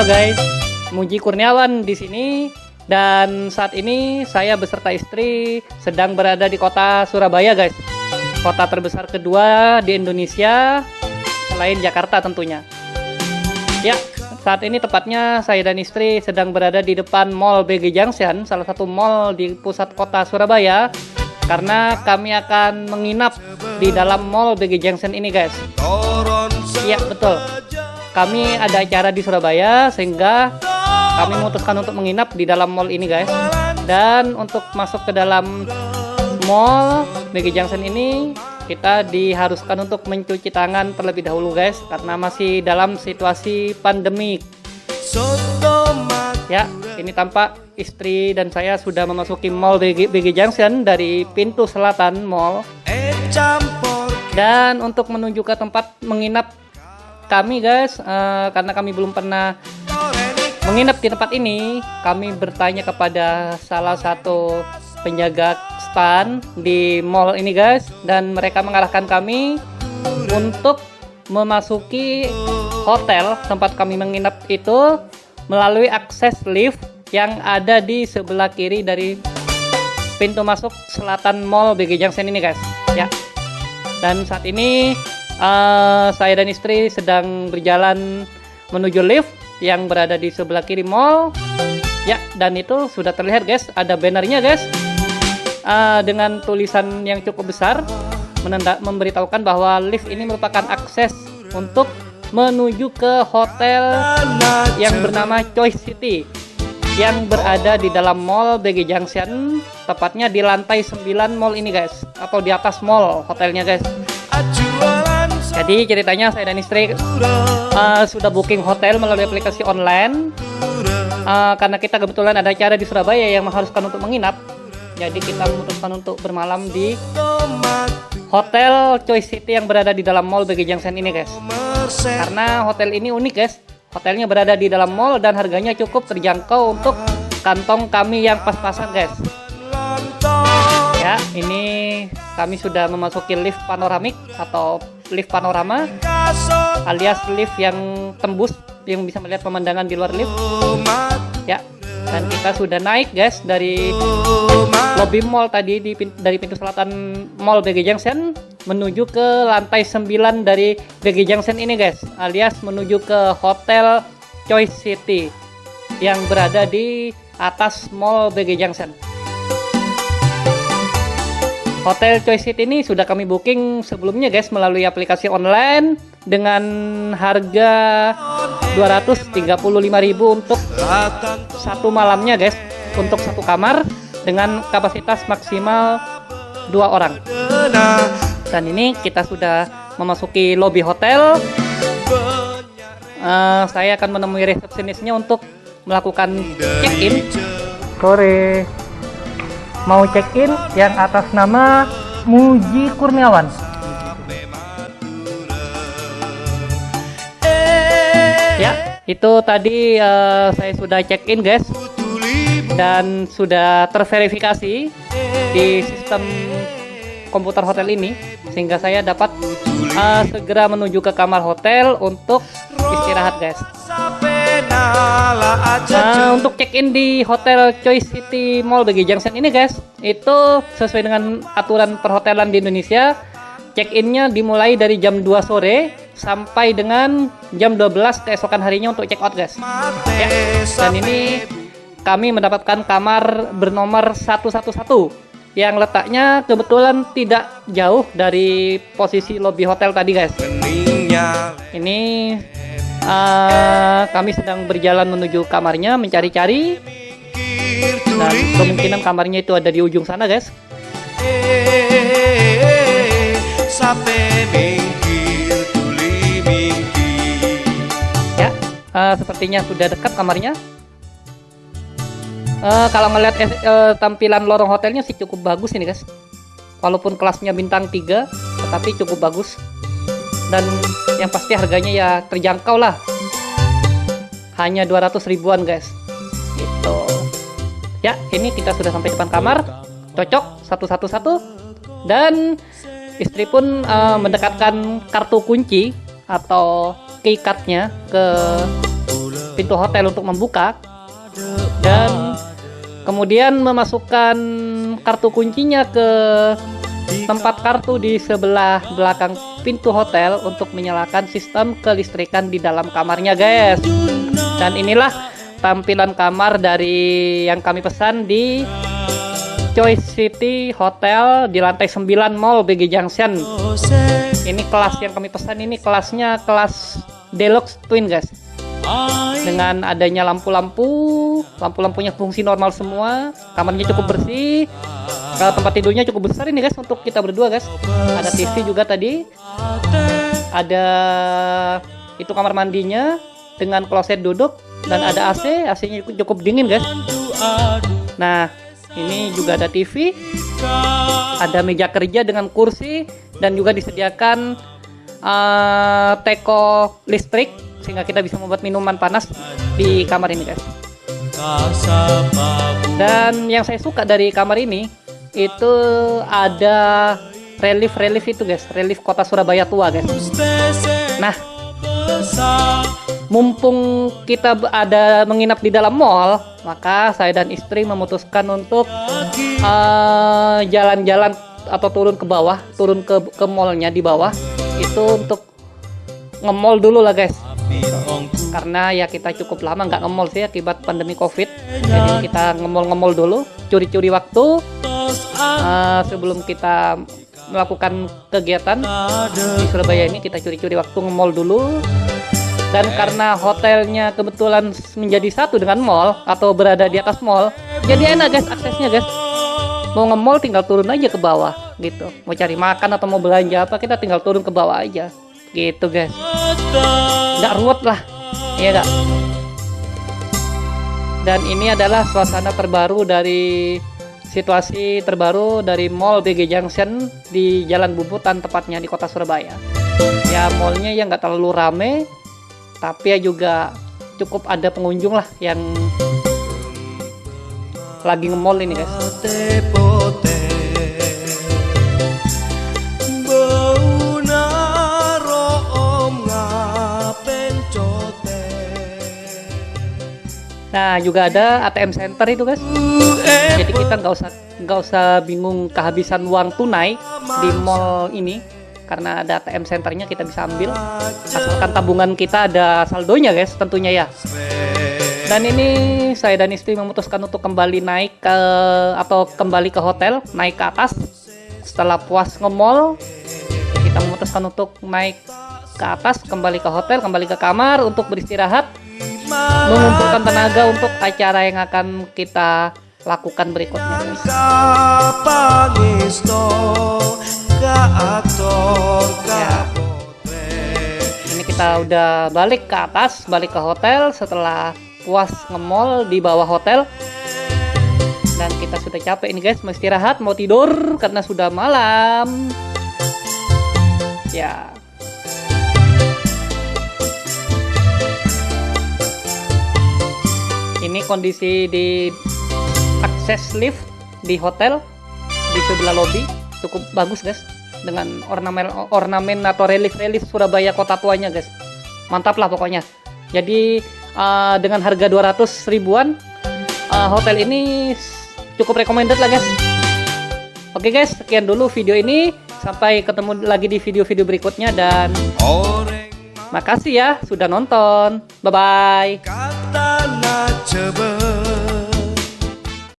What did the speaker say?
Halo guys, Muji Kurniawan di sini dan saat ini saya beserta istri sedang berada di kota Surabaya guys. Kota terbesar kedua di Indonesia selain Jakarta tentunya. Ya, saat ini tepatnya saya dan istri sedang berada di depan Mall BG Junction, salah satu mall di pusat kota Surabaya karena kami akan menginap di dalam Mall BG Junction ini guys. Iya, betul kami ada acara di Surabaya sehingga kami memutuskan untuk menginap di dalam mall ini guys. Dan untuk masuk ke dalam mall BG Junction ini kita diharuskan untuk mencuci tangan terlebih dahulu guys karena masih dalam situasi pandemik ya ini tampak istri dan saya sudah memasuki mall BG, BG Junction dari pintu selatan mall. Dan untuk menuju ke tempat menginap kami guys uh, karena kami belum pernah menginap di tempat ini kami bertanya kepada salah satu penjaga stand di mall ini guys dan mereka mengarahkan kami untuk memasuki hotel tempat kami menginap itu melalui akses lift yang ada di sebelah kiri dari pintu masuk selatan mall BG Junction ini guys. Ya. Dan saat ini uh, saya dan istri sedang berjalan menuju lift yang berada di sebelah kiri mall. Ya dan itu sudah terlihat guys. Ada bannernya guys. Uh, dengan tulisan yang cukup besar menenda memberitahukan bahwa lift ini merupakan akses untuk menuju ke hotel yang bernama Choice City yang berada di dalam mall BG Junction tepatnya di lantai 9 mall ini guys atau di atas mall hotelnya guys jadi ceritanya saya dan istri uh, sudah booking hotel melalui aplikasi online uh, karena kita kebetulan ada acara di Surabaya yang mengharuskan untuk menginap. Jadi kita memutuskan untuk bermalam di Hotel Choice City yang berada di dalam mall BG Junction ini guys. Karena hotel ini unik guys. Hotelnya berada di dalam mall dan harganya cukup terjangkau untuk kantong kami yang pas-pasan guys. Ya, ini kami sudah memasuki lift panoramik atau lift panorama alias lift yang tembus yang bisa melihat pemandangan di luar lift. Ya dan kita sudah naik guys dari lobby mall tadi di dari pintu selatan mall BG Junction menuju ke lantai 9 dari BG Junction ini guys alias menuju ke hotel Choice City yang berada di atas mall BG Junction Hotel Choice City ini sudah kami booking sebelumnya guys melalui aplikasi online dengan harga 235.000 untuk satu malamnya guys untuk satu kamar dengan kapasitas maksimal dua orang. Dan ini kita sudah memasuki lobby hotel. Uh, saya akan menemui resepsionisnya untuk melakukan check-in. Sore mau check-in yang atas nama Muji Kurniawan. Ya, itu tadi uh, saya sudah check-in guys dan sudah terverifikasi di sistem komputer hotel ini sehingga saya dapat uh, segera menuju ke kamar hotel untuk istirahat guys. Nah, untuk check-in di Hotel Choice City Mall BG Junction ini guys, itu sesuai dengan aturan perhotelan di Indonesia, check-innya dimulai dari jam 2 sore sampai dengan jam 12 keesokan harinya untuk check out guys. Ya, dan ini kami mendapatkan kamar bernomor 111 yang letaknya kebetulan tidak jauh dari posisi lobby hotel tadi guys. Ini uh, kami sedang berjalan menuju kamarnya mencari-cari. Dan kemungkinan kamarnya itu ada di ujung sana guys. Ya uh, sepertinya sudah dekat kamarnya. Uh, kalau ngeliat uh, tampilan lorong hotelnya sih cukup bagus ini guys. Walaupun kelasnya bintang 3 tetapi cukup bagus. Dan yang pasti harganya ya terjangkau lah hanya 200 ribuan guys. Gitu. Ya ini kita sudah sampai depan kamar. Cocok satu-satu-satu. Dan istri pun uh, mendekatkan kartu kunci atau keycardnya ke pintu hotel untuk membuka. Dan kemudian memasukkan kartu kuncinya ke tempat kartu di sebelah belakang pintu hotel untuk menyalakan sistem kelistrikan di dalam kamarnya guys dan inilah tampilan kamar dari yang kami pesan di Choice City Hotel di lantai 9 Mall BG Junction. Ini kelas yang kami pesan ini kelasnya kelas Deluxe Twin guys. Dengan adanya lampu-lampu, lampu-lampunya fungsi normal semua, kamarnya cukup bersih. Kalau tempat tidurnya cukup besar ini guys untuk kita berdua guys. Ada TV juga tadi. Ada itu kamar mandinya dengan kloset duduk dan ada AC, AC-nya cukup dingin guys. Nah, ini juga ada TV ada meja kerja dengan kursi dan juga disediakan uh, teko listrik sehingga kita bisa membuat minuman panas di kamar ini guys dan yang saya suka dari kamar ini itu ada relief-relief itu guys. Relief kota Surabaya tua guys. Nah mumpung kita ada menginap di dalam mall, maka saya dan istri memutuskan untuk eh, jalan-jalan uh, atau turun ke bawah, turun ke ke mallnya di bawah, itu untuk nge-mall dulu lah guys. Karena ya kita cukup lama nggak nge-mall sih akibat pandemi covid, jadi kita nge-mall dulu, curi-curi waktu uh, sebelum kita melakukan kegiatan di Surabaya ini kita curi-curi waktu nge-mall dulu. Dan karena hotelnya kebetulan menjadi satu dengan mall atau berada di atas mall jadi enak guys aksesnya guys. Mau nge-mall tinggal turun aja ke bawah gitu. Mau cari makan atau mau belanja apa kita tinggal turun ke bawah aja gitu guys. Nggak ruwet lah iya gak dan ini adalah suasana terbaru dari situasi terbaru dari Mall BG Junction di Jalan Bumbutan tepatnya di kota Surabaya. Ya mallnya yang nggak terlalu rame tapi ya juga cukup ada pengunjung lah yang lagi nge-mall ini guys Nah juga ada ATM center itu guys. Jadi kita nggak usah nggak usah bingung kehabisan uang tunai di mall ini. Karena ada ATM centernya kita bisa ambil. Asalkan tabungan kita ada saldonya guys tentunya ya. Dan ini saya dan istri memutuskan untuk kembali naik ke atau kembali ke hotel naik ke atas. Setelah puas nge-mall kita memutuskan untuk naik ke atas kembali ke hotel kembali ke kamar untuk beristirahat mengumpulkan tenaga untuk acara yang akan kita lakukan berikutnya. Ya. ini kita udah balik ke atas balik ke hotel. Setelah puas nge-mall di bawah hotel. Dan kita sudah capek ini guys. Mau istirahat mau tidur karena sudah malam. Ya ini kondisi di akses lift di hotel di sebelah lobby. Cukup bagus guys. Dengan ornamen ornamen atau relief-relief Surabaya kota tuanya guys. Mantap lah pokoknya. Jadi uh, dengan harga 200 ribuan uh, hotel ini cukup recommended lah guys. Oke okay guys sekian dulu video ini. Sampai ketemu lagi di video-video berikutnya dan makasih ya sudah nonton. Bye bye 这不